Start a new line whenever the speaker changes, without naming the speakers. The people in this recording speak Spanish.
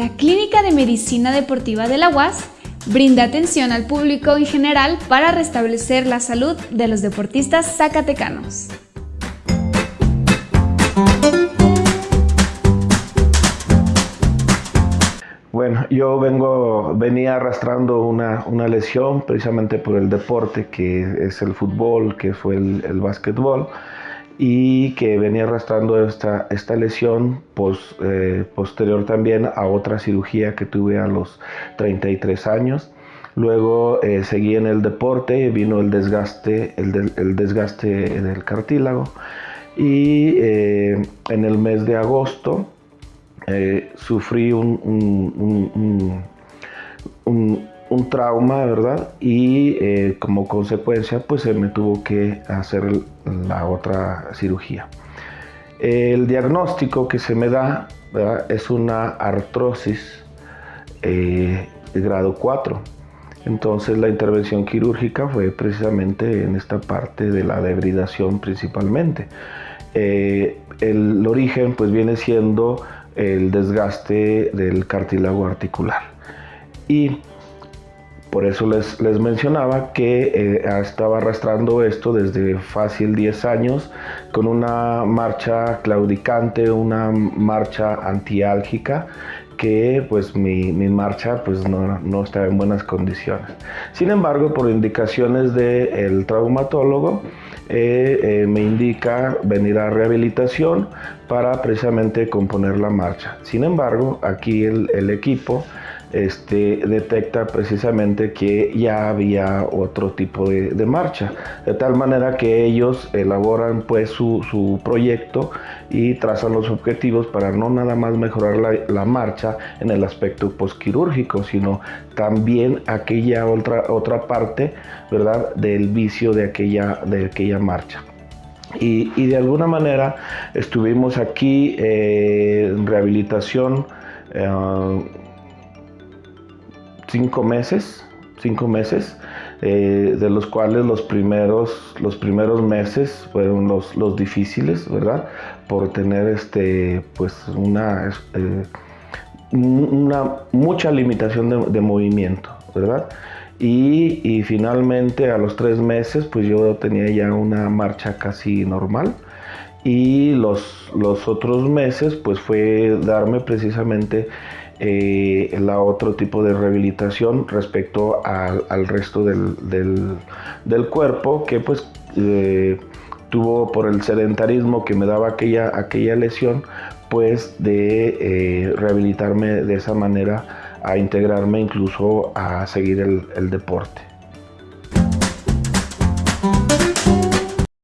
La Clínica de Medicina Deportiva de la UAS brinda atención al público en general para restablecer la salud de los deportistas zacatecanos.
Bueno, yo vengo, venía arrastrando una, lesión precisamente por el deporte que es el fútbol, que fue el, el básquetbol y que venía arrastrando esta, esta lesión eh, posterior también a otra cirugía que tuve a los 33 años. Luego eh, seguí en el deporte, vino el desgaste, el, desgaste del cartílago y eh, en el mes de agosto sufrí un, un trauma, ¿verdad? Y eh, como consecuencia, pues se me tuvo que hacer la otra cirugía. El diagnóstico que se me da es una artrosis eh, de grado 4. Entonces la intervención quirúrgica fue precisamente en esta parte de la debridación principalmente. Eh, el origen pues viene siendo el desgaste del cartílago articular. Y por eso les, mencionaba que eh, estaba arrastrando esto desde fácil 10 años con una marcha claudicante, una marcha antiálgica que pues mi, marcha pues no, estaba en buenas condiciones. Sin embargo, por indicaciones del traumatólogo, eh, eh, me indica venir a rehabilitación para precisamente componer la marcha. Sin embargo, aquí el equipo este, detecta precisamente que ya había otro tipo de, marcha, de tal manera que ellos elaboran pues su, proyecto y trazan los objetivos para no nada más mejorar la, marcha en el aspecto posquirúrgico, sino también aquella otra, otra parte, ¿verdad?, del vicio de aquella, de aquella marcha. Y, de alguna manera estuvimos aquí eh, en rehabilitación eh, cinco meses, cinco meses, eh, de los cuales los primeros, los primeros meses fueron los, los difíciles, ¿verdad? Por tener este, pues una, eh, una mucha limitación de, movimiento, ¿verdad? Y, y, finalmente a los tres meses, pues yo tenía ya una marcha casi normal. Y los, los otros meses, pues fue darme precisamente eh, la otro tipo de rehabilitación respecto al, resto del, cuerpo que pues eh, tuvo por el sedentarismo que me daba aquella, aquella lesión pues de eh, rehabilitarme de esa manera a integrarme incluso a seguir el deporte.